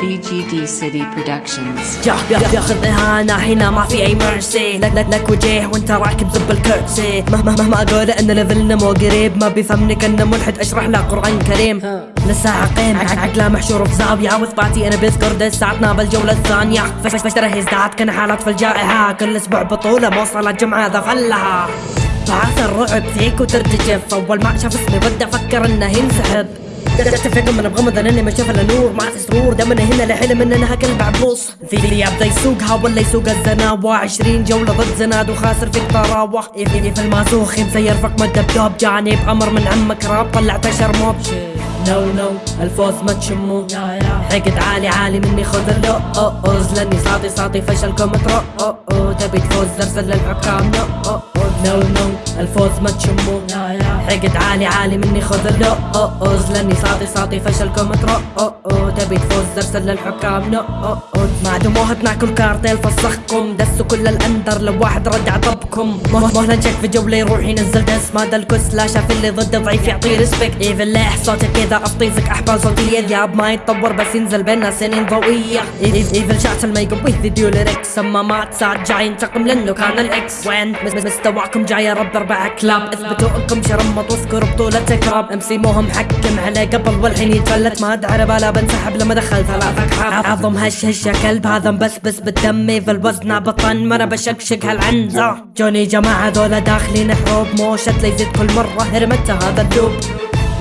BGD City Productions. جا بياخذ اهانة هنا ما في أي مرسي لك لك لك وجيه وانت راكب زب الكرسي. مهما مهما أقول إن ليفلنا مو قريب ما بيفهمني كانه ملحد. اشرح له قرآن كريم. لسه عقيم عقله محشور في زاوية. واثباتي أنا بذكر ساعتنا بالجولة الثانية. فش فش ترى يزداد كان حالات في الجائحة. كل أسبوع بطولة موصلة جمعة ذفلها بعث الرعب فيك وترتجف. أول ما شاف اسمي بدا أفكر إنه ينسحب. اتفق من بغمض اني ما أشوف إلا نور. ما في سرور دمنا هنا لحلم ان أنا عبوس في اللي يبدأ يسوقها ولا يسوق الزناوة. عشرين جولة ضد زناد وخاسر فيك طراوة يفي في الماسوخ مسير فوق مد بدوب جاني بأمر من عمك راب طلعت شرموب نو نو الفوز ما تشمو. حقد عالي عالي مني خذ أوز لاني ساطي ساطي فشلكم ترو. تبي تفوز ارسل للحكام نو نو نو الفوز ما تشمو. حقد عالي عالي مني خذ اللو أو أوز لأني ساطي ساطي فشلكم ترو أو أو تبي تفوز أرسل للحكام أو مع دموهة ناكل كارتيل فسخكم. دسوا كل الأندر لو واحد رد عطبكم. مهلا جاك في جولة يروح ينزل دس. ما الكس لا شاف اللي ضده ضعيف يعطيه ريسبكت ايفن لاح صوتك كذا اطيفك أحبال صوتية ذياب ما يتطور بس ينزل بينا سنين ضوئية. ايفل شاتل ما يقويه فيديو ليركس أما مات ساعد جاي ينتقم لأنه كان الإكس. وين مس- جاي يا رب أربع كلاب. اثبتوا إنكم شرمط واذكروا بطولة كراب ام سي مو محكم عليه قبل والحين يتفلت. ما أدري بالا بنسحب لما دخل ثلاثة كحاب عظم هش هش كلب هذا مبسبس بالدم. إيفل وزنه بطن ما أنا بشكشك هالعنزة. جوني جماعة ذولا داخلين حروب. موشت ليزيد كل مرة هرمته هذا اللوب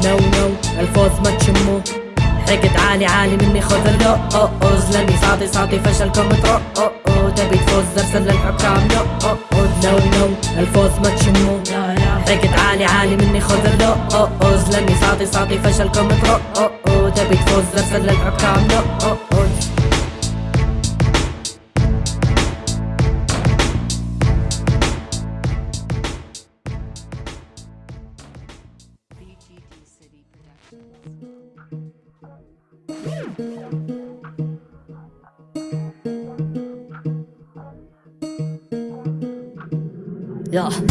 نو نو الفوز ما تشمو. حقد عالي عالي مني خذ اللو أو أوز لاني ساطي ساطي فشلكم ترو تبي تفوز ارسل للحكام. نو أو أو نو نو الفوز ما تشمو حقد عالي عالي مني خذ اللو أو أوز لاني ساطي ساطي فشلكم ترو أو أو تبي تفوز ارسل للحكام. نو أو أو.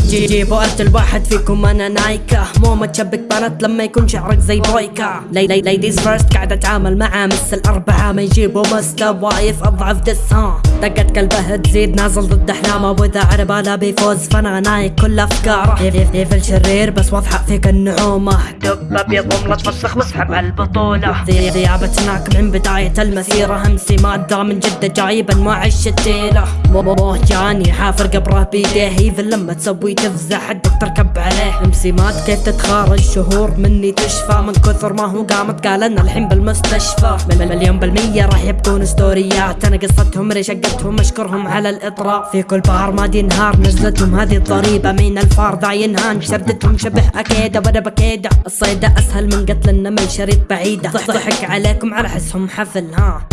جي جيبوا ارسل واحد فيكم أنا نايكا مو متشبك بنات لما يكون شعرك زي بويكا لي لي ليديز فيرست قاعد أتعامل معاه مثل أربعة. ما يجيبوا مستوايف أضعف دس ها دقت كلبه تزيد نازل ضد احلامه وإذا عرباله بيفوز فأنا نايك كل أفكاره. ايفل شرير بس واضحة فيك النعومة. دب أبيض وملط فسخ واسحب على البطولة. ذي ذيابتناك من بداية المسيرة. همسي مادة من جدة جايب انواع الشتيلة مو جاني حافر قبره بيديه ايفل لما تسوي تفزع حدك تركب عليه. امسي مات كيف تتخارج؟ شهور مني تشفى. من كثر ما هو قامت قال أنا الحين بالمستشفى. مليون بالمية راح يبكون ستوريات. أنا قصتهم رشقتهم أشكرهم على الإطراء. في كل بار ما دي نهار نزلتهم هذه الضريبة. من الفار ذا ينهان شردتهم شبه أكيدة. وأنا بكيدة. الصيدة أسهل من قتل النمل شريط بعيدة. ضح ضحك عليكم على حسهم حفل ها.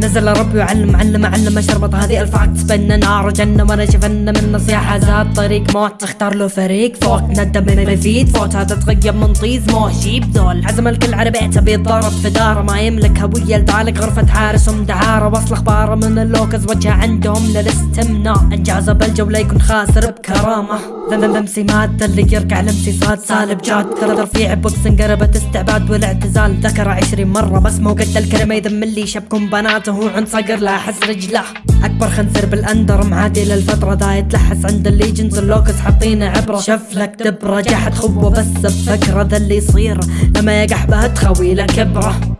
نزل ربي وعلم علم علم شربط هذه الفاكتس بين نار وجنة وأنا شفنا من نصيحة زاد طريق موت. تختار له فريق فوق ندم ما يفيد فوت هذا تغيب من طيز مو جيب ذول عزم الكل على بيته بيتضارب في داره. ما يملك هوية لذلك غرفة حارسهم دعارة وصل اخباره من اللوكز وجهه عندهم للاستمناء انجازه بالجولة يكون خاسر بكرامة. ذم ذم سمات. اللي يركع لمسي صاد سالب جاد. في بوكسنج قربت استعباد والاعتزال. ذكر عشرين مرة بس مو قد الكلمة يذم اللي شبكم بناته عن صقر لا احس رجله. أكبر خنزير بالأندر معادي للفترة ذا يتلحس عند الليجنز اللوكس حاطينه عبرة. شف لك دبرة جحد خوه بس بفكرة ذا اللي يصير. لما يقح بها تخوي له كبرة.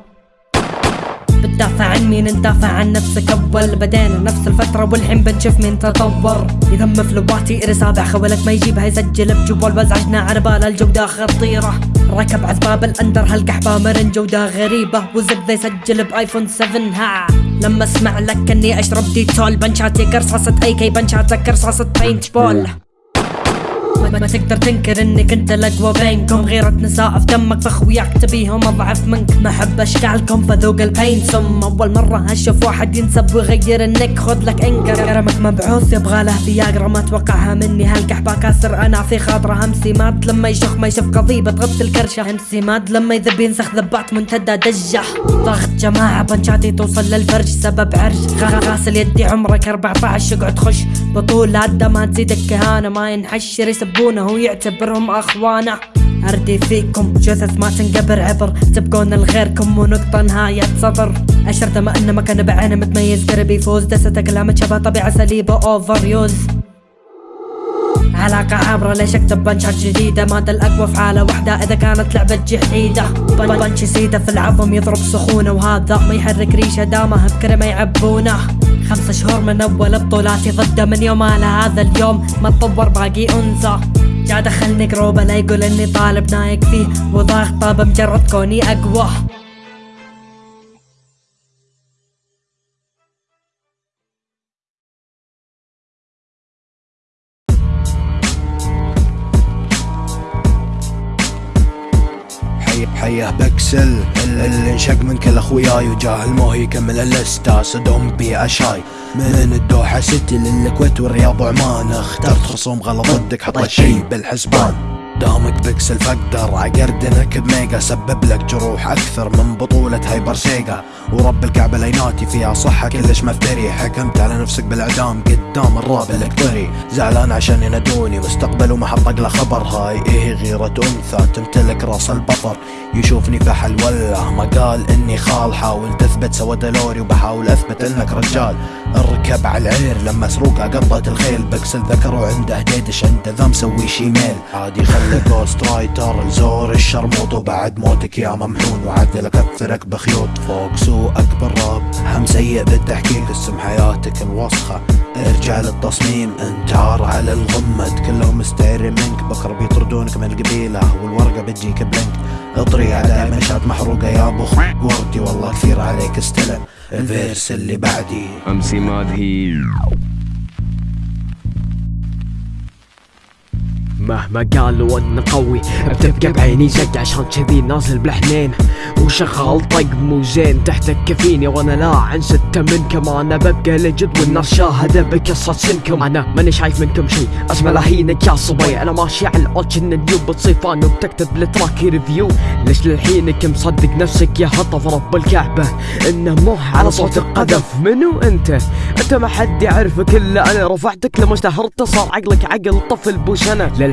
بتدافع عن مين ندافع عن نفسك أول بدينا نفس الفترة والحين بنشوف مين تطور. يذم فلواتي رسابع خولك ما يجيبها يسجل بجوال. وازعجنا على بال الجودة خطيرة. ركب عزباب الأندر هالقحبة مرن جودة غريبة. وزبدة يسجل بآيفون 7 ها. لما أسمع لك إني أشرب ديتول. بنشاتي قرصاصة أي كي بنشاتك قرصاصة بينت بول ما, تقدر تنكر إنك أنت الأقوى بينكم. غيرة نساء في دمك فأخوياك تبيهم أضعف منك. ما احب أشكالكم فذوق البين ثم أول مرة أشوف واحد ينسب ويغير النك خذ لك إنكر. كرمك مبعوث يبغى له فياجرا ما توقعها مني. هالقحبة كاسر أنا في خاطرة. همسي ماد لما يشخ ما يشوف قضيبة تغطي الكرشة. همسي ماد لما يذب ينسخ ذبات منتدى دجة. ضغط جماعة بنشاتي توصل للفرج. سبب عرج. غاسل يدي عمرك 14 اقعد خش. بطولات ده ما تزيدك كهانة ما ينحشر يسبونه ويعتبرهم أخوانه. أردي فيكم جثث ما تنقبر عبر تبقون لغيركم ونقطة نهاية صدر. أشرت ما انه مكان بعينه متميز قرب يفوز دستة كلامة شبه طبيعة سليبة اوفر يوز علاقة عابرة ليش اكتب بنشات جديدة مادة الاقوى في حالة واحدة إذا كانت لعبة جحيدة بن- بنش سيدة في العظم يضرب سخونة. وهذا ما يحرك ريشة دامه بكرمة يعبونه. خمسة شهور من أول بطولاتي ضده من يوم على هذا اليوم. ما تطور باقي أنثى. جا دخلني جروبه لا يقول إني طالب نايق فيه. وضاغطه بمجرد كوني أقوى. حيه بكسل اللي انشق من كل اخوياي وجاهل مو هي يكمل اللستا صدم بي أشاي من الدوحة سيتي للكويت والرياض وعمان اخترت خصوم غلط ضدك حطيت شي بالحسبان. دامك بكسل فاقدر اقردنك بميجا سبب لك جروح أكثر من بطولة هايبر سيجا ورب الكعبة ليناتي فيها صحة كلش مفتري. حكمت على نفسك بالإعدام قدام الراب القطري زعلان عشان ينادوني مستقبل وما حطق له خبر. هاي إيه غيرة أنثى؟ تمتلك رأس البطر. يشوفني فحل ولا؟ ما قال إني خال. حاول تثبت سوى دلوري وبحاول أثبت إنك رجال. اركب على العير لما سروقه قطت الخيل. بكسل ذكره عنده ديدش عنده ذا مسوي شيميل عادي خلي جوست رايتر زور الشرموط وبعد موتك يا ممحون وعدل اكثرك بخيوط فوق سوقك بالراب هم سيء بالتحقيق اسم حياتك الوسخة. ارجع للتصميم انتعار على الغمد كلهم مستعيرين منك بكره بيطردونك من القبيلة. والورقة بتجيك بلينك. اطري على منشات محروقة يا أبو خ- وردي. والله كثير عليك استلم الفيرس اللي بعدي. أمسي مادهي. مهما قالوا انه قوي بتبقى بعيني زق عشان كذي نازل بالحنين وشغال طق مو زين تحتك كفيني وأنا لا عن ستة منكم أنا ببقى لجد والناس شاهدة بقصة سنكم. أنا ماني شايف منكم شي أسمع لهينك يا صبي. أنا ماشي على الاوتش إن اليوم بتصيفان وبتكتب التراك ريفيو. ليش للحينك مصدق نفسك يا هطف رب الكعبة؟ إنه مو على صوت القذف. منو أنت؟ أنت ما حد يعرفك إلا أنا. رفعتك لما اشتهرت صار عقلك عقل طفل بو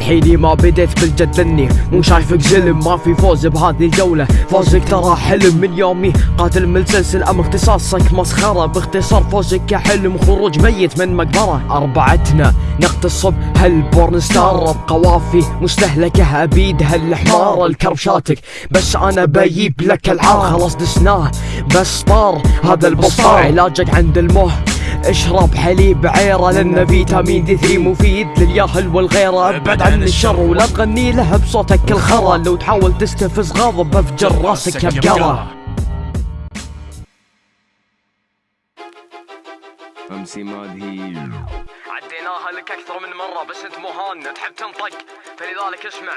للحين ما بديت بالجد اني مو شايفك زلم ما في فوز بهذه الجولة. فوزك ترى حلم من يومي. قاتل متسلسل ام اختصاصك مسخرة. باختصار فوزك كحلم خروج ميت من مقبرة. أربعتنا نغتصب هال porn star؟ بقوافي مستهلكة أبيد هالحمار. الكربشاتك بس أنا بجيب لك العار خلاص دسناه بس طار هذا البصار علاجك عند المه. اشرب حليب عيرة لأن فيتامين دي 3 مفيد للياهل والغيرة. أبعد عن الشر ولا تغني له بصوتك الخرا. لو تحاول تستفز غاضب بفجر راسك يا بقرة أمسي مادهي عديناها لك أكثر من مرة بس أنت مهان تحب تنطق. فلذلك اسمع.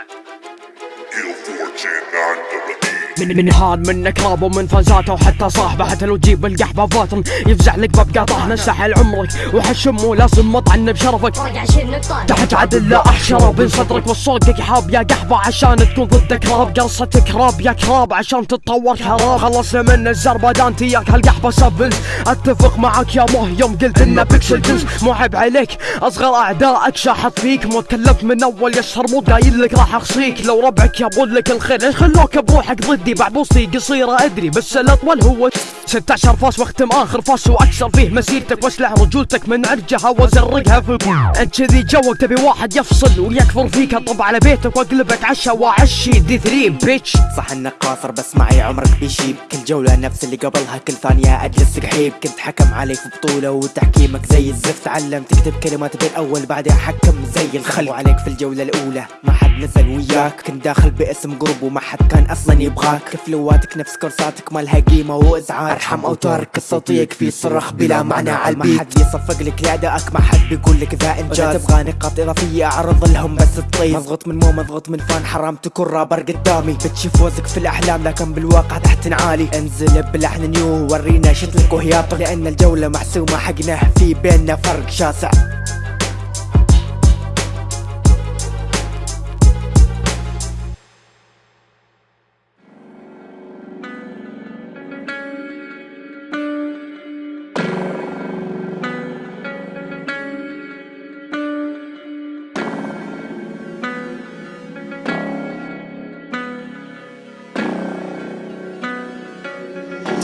من من هان منك راب ومن فازاته وحتى صاحبه حتى لو تجيب القحبة فاتن يفزع لك باب قاطع نسحل عمرك وحشم ولازم مطعن بشرفك. تحت عدل لا أحشره بين صدرك وصوقك حاب يا قحبة عشان تكون ضدك راب قصتك راب يا كراب عشان تتطور كراب خلصنا من الزربدان تياك هالقحبة سبل أتفق معاك يا مه يوم قلت إنه بيكسل جنس. مو عيب عليك أصغر أعدائك شاحط فيك. مو تكلمت من أول يسهر مو قايل لك راح أخصيك. لو ربعك يبون لك الخير ليش خلوك بروحك ضدي بعد بوصي قصيرة أدري بس الأطول هو 16 فاس واختم آخر فاس واكسر فيه مسيرتك واسلع رجولتك من عرجها وازرقها في أنت كذي جوك تبي واحد يفصل ويكفر فيك اطب على بيتك واقلبك عشا واعشي دي 3 بيتش صح إنك قاصر بس معي عمرك بيشيب. كل جولة نفس اللي قبلها كل ثانية أجلس قحيب. كنت حكم عليك في بطولة وتحكيمك زي الزفت. تعلم تكتب كلمات بالاول بعدين حكم زي الخل وعليك في الجولة الأولى ما حد نزل وياك. كنت داخل باسم جروب وما حد كان أصلا يبغاك. فلواتك نفس كورساتك ما لها قيمة وأزعاج. أرحم أوتارك الصوتية يكفي صرخ بلا معنى على البيت ما حد يصفق لك لادائك ما حد بيقول لك ذا إنجاز. تبغى نقاط إضافية أعرض لهم بس تطيب. مضغوط من مو مضغوط من فان حرام تكون رابر قدامي. بتشوف وزك في الأحلام لكن بالواقع تحت عالي انزل بلحن نيو ورينا شتلك وهياطك لأن الجولة محسومة. حقنا في بيننا فرق شاسع.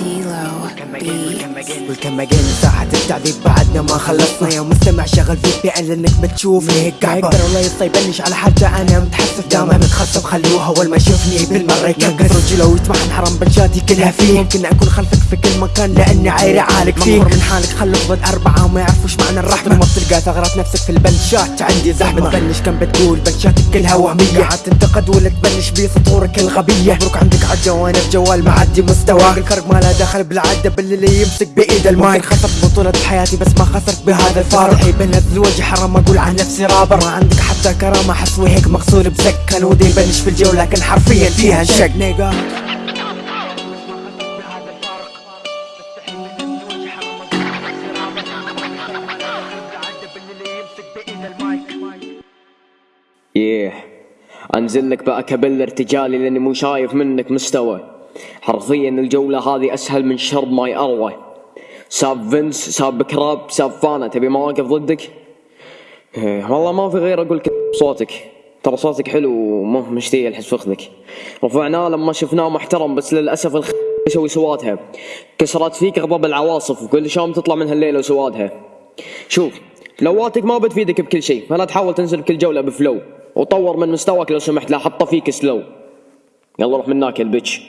D-Lo Beats. والكم مجال ساحة التعذيب بعدنا ما خلصنا. يا مستمع شغل في بي ان لانك بتشوفني هيك قاعد يقدر ولا يصيبنش على حتى أنا متحسف دائما متخصب خلوها اول ما يشوفني بالمرة يكبس رجله ويتمحن حرام بنشاتي كلها فيه ممكن أكون خلفك في كل مكان لأني عايري عالق فيه مغمور من حالك خلوك ضد أربعة وما يعرفوش معنى الرحمة. ما بتلقى ثغرات نفسك في البنشات عندي زحمة. تبنش كم بتقول بنشاتك كلها وهمية. عاد تنتقد ولا تبنش بي سطورك الغبية. مبروك عندك عجة وأنا بجوال معدي مستوى. الفرق ما له دخل بالعدة باللي يمسك بإيد المايك. خسرت بطولة حياتي بس ما خسرت بهذا الفارق بنزل وجه حرام أقول عن نفسي رابر. ما عندك حتى كرامة حسوي هيك مغسول بزك كان ودي بنش في الجو لكن حرفيا فيها انشق نيجا ياه أنزل لك بقى كبل ارتجالي لأني مو شايف منك مستوى. حرفيا الجولة هذه أسهل من شرب ماي أروى. ساب فينس ساب كراب ساب فانا. تبي مواقف ضدك؟ إيه، والله ما في غير أقول لك صوتك ترى صوتك حلو وما مشتي الحس فخذك. رفعناه لما شفناه محترم بس للأسف الخ يسوي سواتها كسرت فيك غضب العواصف وكل شام تطلع من هالليله وسوادها. شوف flow اتك ما بتفيدك بكل شيء فلا تحاول تنزل بكل جولة ب flow. وطور من مستواك لو سمحت لا حطه فيك slow يلا روح مناك يا البتش